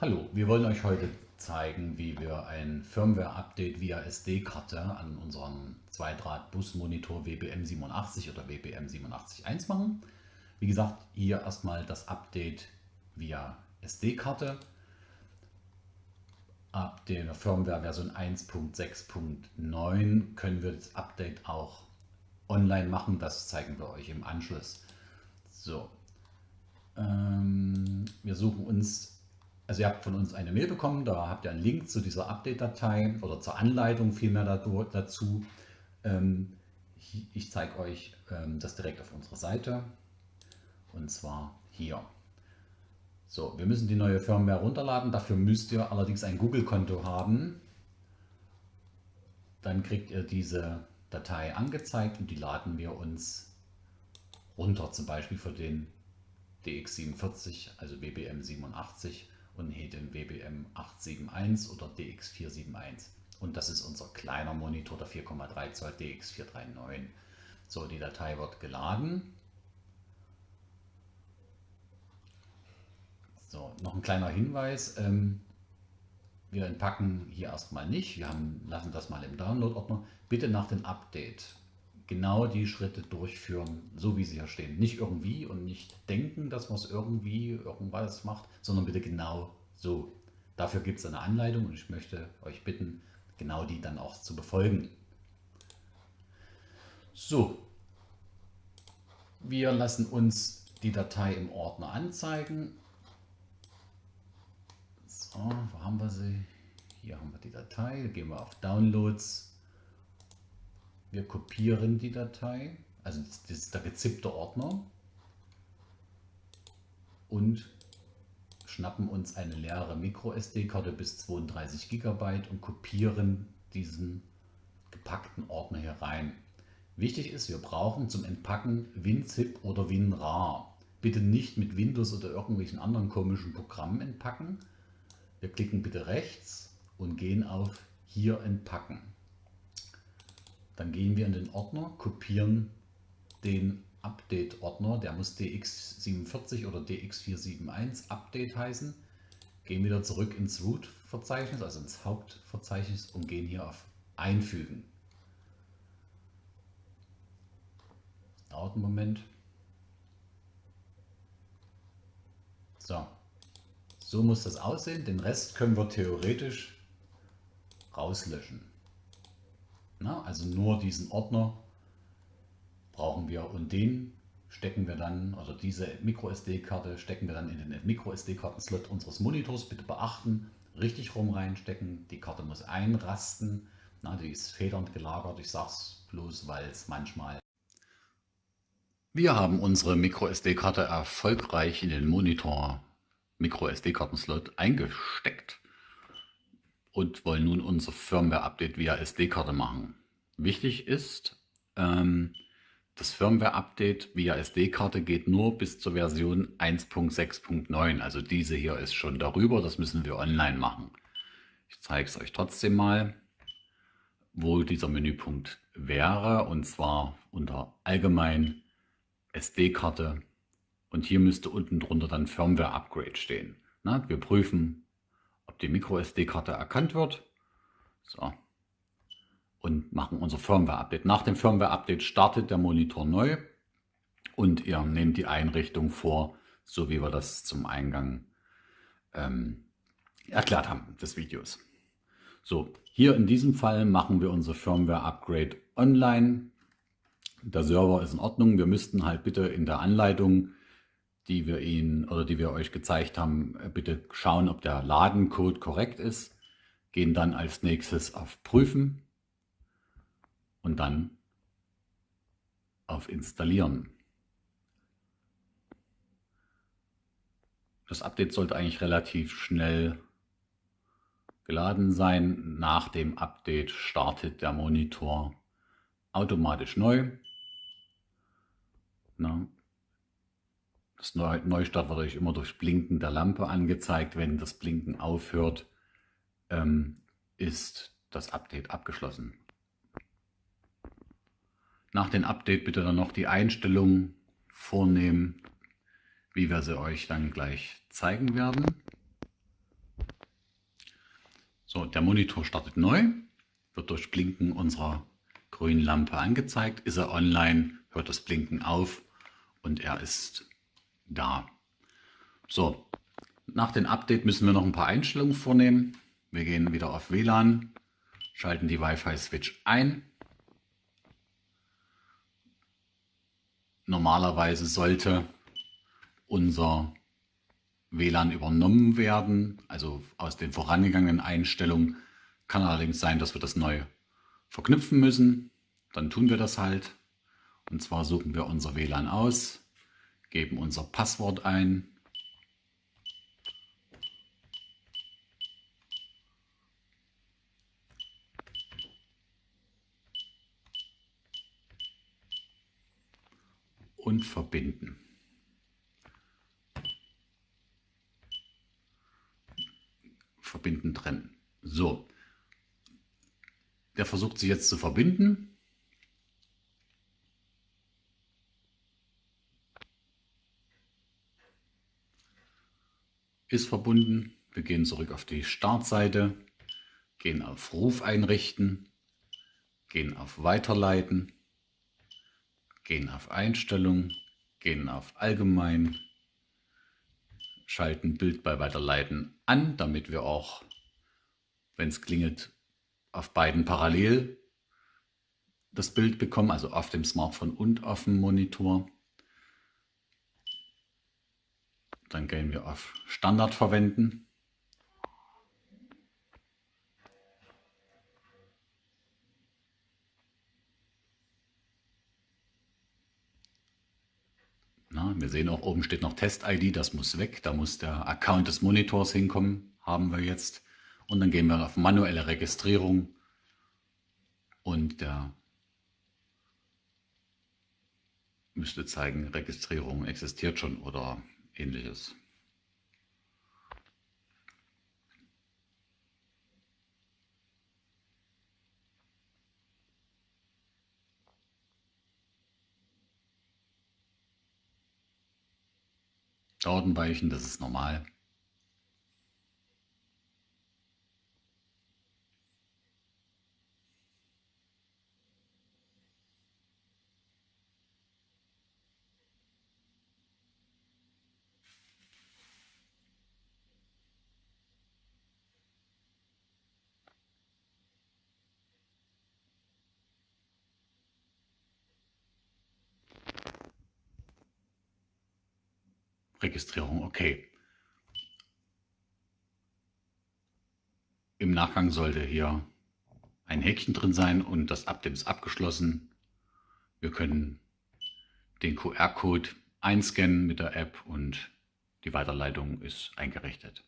Hallo, wir wollen euch heute zeigen, wie wir ein Firmware-Update via SD-Karte an unseren Zweidraht-Bus-Monitor WBM87 oder WBM871 machen. Wie gesagt, hier erstmal das Update via SD-Karte. Ab der Firmware-Version 1.6.9 können wir das Update auch online machen. Das zeigen wir euch im Anschluss. So, ähm, wir suchen uns also ihr habt von uns eine Mail bekommen, da habt ihr einen Link zu dieser Update-Datei oder zur Anleitung vielmehr dazu. Ähm, ich zeige euch ähm, das direkt auf unserer Seite und zwar hier. So, wir müssen die neue Firmware runterladen, dafür müsst ihr allerdings ein Google-Konto haben. Dann kriegt ihr diese Datei angezeigt und die laden wir uns runter, zum Beispiel für den DX47, also WBM87 und den WBM 871 oder DX471. Und das ist unser kleiner Monitor, der 4,3 Zoll DX439. So, die Datei wird geladen. So, noch ein kleiner Hinweis. Ähm, wir entpacken hier erstmal nicht. Wir haben, lassen das mal im Download-Ordner. Bitte nach dem Update genau die Schritte durchführen, so wie sie hier stehen. Nicht irgendwie und nicht denken, dass man es irgendwie irgendwas macht, sondern bitte genau so. Dafür gibt es eine Anleitung und ich möchte euch bitten, genau die dann auch zu befolgen. So, wir lassen uns die Datei im Ordner anzeigen. So, wo haben wir sie? Hier haben wir die Datei, gehen wir auf Downloads wir kopieren die Datei, also das ist der gezippte Ordner und schnappen uns eine leere MicroSD-Karte bis 32 GB und kopieren diesen gepackten Ordner hier rein. Wichtig ist, wir brauchen zum Entpacken WinZip oder WinRAR. Bitte nicht mit Windows oder irgendwelchen anderen komischen Programmen entpacken. Wir klicken bitte rechts und gehen auf Hier entpacken. Dann gehen wir in den Ordner, kopieren den Update-Ordner, der muss DX47 oder DX471 Update heißen. Gehen wieder zurück ins Root-Verzeichnis, also ins Hauptverzeichnis und gehen hier auf Einfügen. Dauert einen Moment. So, so muss das aussehen. Den Rest können wir theoretisch rauslöschen. Na, also nur diesen Ordner brauchen wir und den stecken wir dann, also diese MicroSD-Karte stecken wir dann in den MicroSD-Karten-Slot unseres Monitors. Bitte beachten, richtig rum reinstecken. Die Karte muss einrasten. Na, die ist federnd gelagert. Ich sage es bloß, weil es manchmal... Wir haben unsere MicroSD-Karte erfolgreich in den Monitor MicroSD-Karten-Slot eingesteckt und wollen nun unser Firmware-Update via SD-Karte machen. Wichtig ist, ähm, das Firmware-Update via SD-Karte geht nur bis zur Version 1.6.9. Also diese hier ist schon darüber, das müssen wir online machen. Ich zeige es euch trotzdem mal, wo dieser Menüpunkt wäre. Und zwar unter Allgemein SD-Karte. Und hier müsste unten drunter dann Firmware-Upgrade stehen. Na, wir prüfen, ob die MicroSD-Karte erkannt wird. So. Und machen unser Firmware-Update. Nach dem Firmware-Update startet der Monitor neu und ihr nehmt die Einrichtung vor, so wie wir das zum Eingang ähm, erklärt haben des Videos. So, hier in diesem Fall machen wir unser Firmware-Upgrade online. Der Server ist in Ordnung. Wir müssten halt bitte in der Anleitung die wir Ihnen oder die wir euch gezeigt haben, äh, bitte schauen, ob der Ladencode korrekt ist. Gehen dann als nächstes auf Prüfen und dann auf Installieren. Das Update sollte eigentlich relativ schnell geladen sein. Nach dem Update startet der Monitor automatisch neu. Na, das Neustart wird euch immer durch Blinken der Lampe angezeigt. Wenn das Blinken aufhört, ähm, ist das Update abgeschlossen. Nach dem Update bitte dann noch die Einstellungen vornehmen, wie wir sie euch dann gleich zeigen werden. So, der Monitor startet neu, wird durch Blinken unserer grünen Lampe angezeigt. Ist er online, hört das Blinken auf und er ist da. So, nach dem Update müssen wir noch ein paar Einstellungen vornehmen. Wir gehen wieder auf WLAN, schalten die Wi-Fi-Switch ein. Normalerweise sollte unser WLAN übernommen werden, also aus den vorangegangenen Einstellungen. Kann allerdings sein, dass wir das neu verknüpfen müssen. Dann tun wir das halt. Und zwar suchen wir unser WLAN aus, geben unser Passwort ein. Und verbinden. Verbinden trennen. So. Der versucht sich jetzt zu verbinden. Ist verbunden. Wir gehen zurück auf die Startseite, gehen auf Ruf einrichten, gehen auf Weiterleiten, gehen auf Einstellungen, gehen auf Allgemein, schalten Bild bei Weiterleiten an, damit wir auch, wenn es klingelt, auf beiden parallel das Bild bekommen, also auf dem Smartphone und auf dem Monitor. Dann gehen wir auf Standard verwenden. Na, wir sehen auch, oben steht noch Test-ID, das muss weg. Da muss der Account des Monitors hinkommen, haben wir jetzt. Und dann gehen wir auf manuelle Registrierung und der müsste zeigen, Registrierung existiert schon oder ähnliches. Datenweichen, das ist normal. Registrierung, okay. Im Nachgang sollte hier ein Häkchen drin sein und das Update ist abgeschlossen. Wir können den QR-Code einscannen mit der App und die Weiterleitung ist eingerichtet.